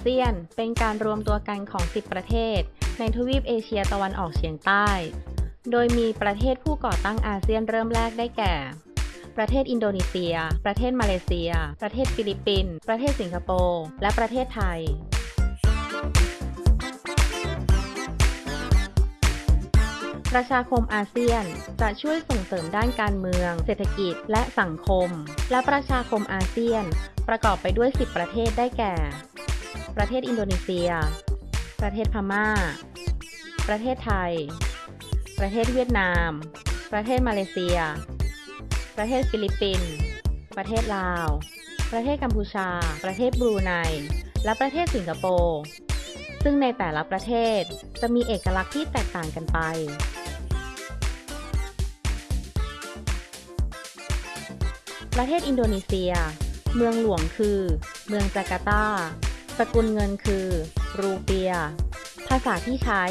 เซียนเป็นการรวมตัวกันของ 10 ประเทศ ในทวีปเอเชียตะวันออกเฉียงใต้ โดยมีประเทศผู้ก่อตั้งอาเซียนเริ่มแรกได้แก่ ประเทศอินโดนีเซีย ประเทศมาเลเซีย ประเทศฟิลิปปินส์ ประเทศสิงคโปร์ และประเทศไทยประชาคมอาเซียนจะช่วยส่งเสริมด้านการเมือง เศรษฐกิจ และสังคม และประชาคมอาเซียน ประกอบไปด้วย 10 ประเทศได้แก่ ประเทศอินโดนีเซีย ประเทศพม่า ประเทศไทย ประเทศเวียดนาม ประเทศมาเลเซีย ประเทศฟิลิปปินส์ประเทศลาว ประเทศกัมพูชา ประเทศบรูไน และประเทศสิงคโปร์ซึ่งในแต่ละประเทศจะมีเอกลักษณ์ที่แตกต่างกันไปประเทศอินโดนีเซีย เมืองหลวงคือ เมืองจาการ์ตา สกุลเงินคือ รูเปีย ภาษาที่ใช้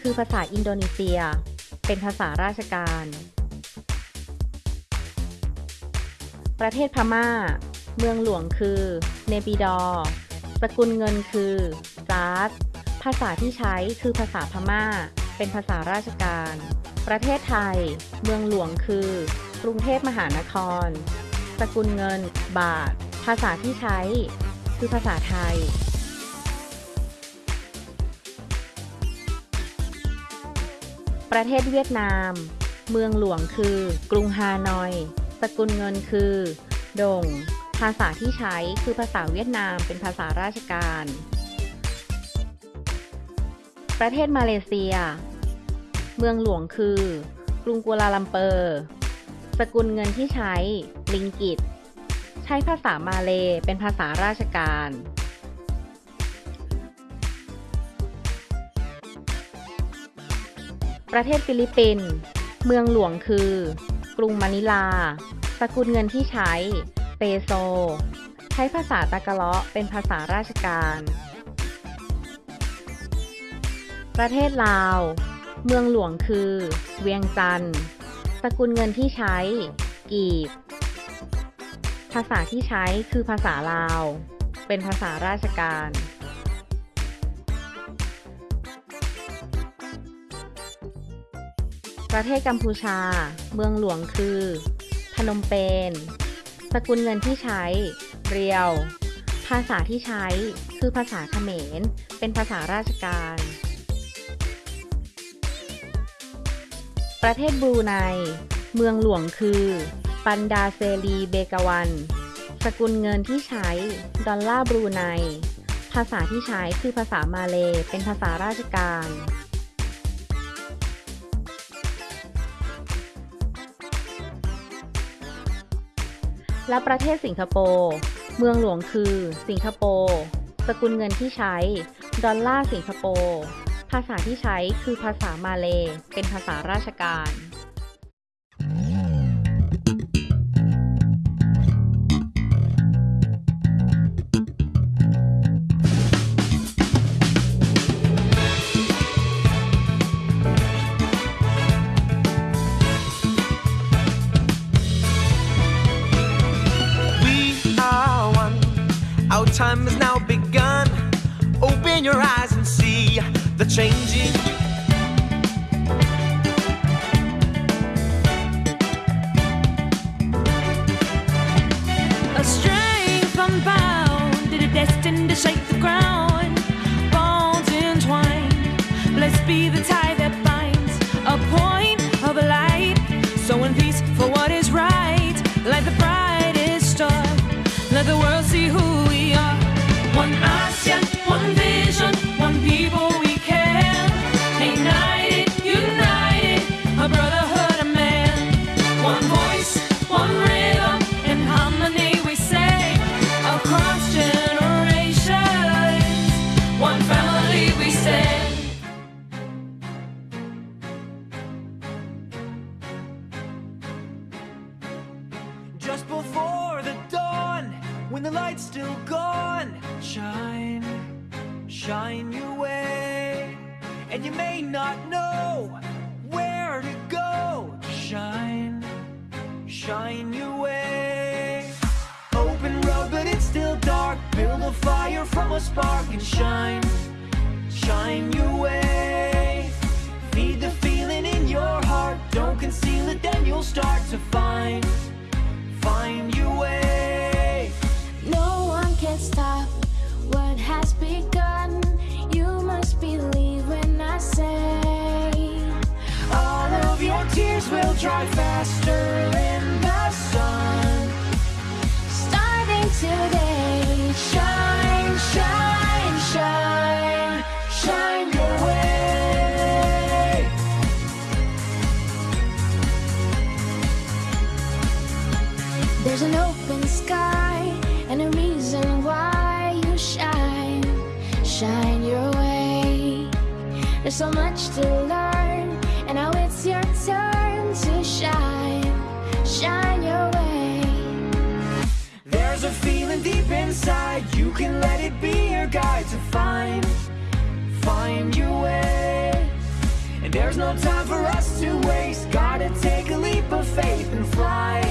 คือภาษาอินโดนีเซีย เป็นภาษาราชการ ประเทศพม่า เมืองหลวงคือ เนปิดอ สกุลเงินคือจาร์ดภาษาที่ใช้คือภาษาพม่า เป็นภาษาราชการ ประเทศไทย เมืองหลวงคือ กรุงเทพมหานคร สกุลเงิน บาท ภาษาที่ใช้ คือภาษาไทย ประเทศเวียดนาม เมืองหลวงคือ กรุงฮานอย สกุลเงินคือ ดง ภาษาที่ใช้คือภาษาเวียดนามเป็นภาษาราชการ ประเทศมาเลเซีย เมืองหลวงคือ กรุงกัวลาลัมเปอร์ สกุลเงินที่ใช้ ริงกิต ใช้ภาษามาเลย์เป็นภาษาราชการ ประเทศฟิลิปปินส์เมืองหลวงคือ กรุงมะนิลา สกุลเงินที่ใช้ เปโซ ใช้ภาษาตากาล็อกเป็นภาษาราชการ ประเทศลาว เมืองหลวงคือ เวียงจันทร์สกุลเงินที่ใช้ กีบ ภาษาที่ใช้คือภาษาลาว เป็นภาษาราชการ ประเทศกัมพูชา เมืองหลวงคือ พนมเปญ สกุลเงินที่ใช้ เรียว ภาษาที่ใช้คือภาษาเขมร เป็นภาษาราชการ ประเทศบรูไน เมืองหลวงคือ ปันดาเซรีเบกาวัน สกุลเงินที่ใช้ ดอลลาร์บรูไน ภาษาที่ใช้คือภาษามาเล เป็นภาษาราชการ และประเทศสิงคโปร์เมืองหลวงคือ สิงคโปร์สกุลเงินที่ใช้ ดอลลาร์สิงคโปร์ภาษาที่ใช้คือภาษามาเลเป็นภาษาราชการ may not know where to go. Shine, shine your way. Open road, but it's still dark. Build the fire from a spark and shine, shine your way. Feed the feeling in your heart, don't conceal it, then you'll start to find, find your way. Say, All of your tears will dry faster in the sun. starting today, Shine, shine, shine, shine your way. there's an open sky and a reason why you shine, shine. There's so much to learn, and now it's your turn to shine, shine your way. There's a feeling deep inside, you can let it be your guide to find, find your way. And there's no time for us to waste, gotta take a leap of faith and fly,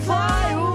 fly,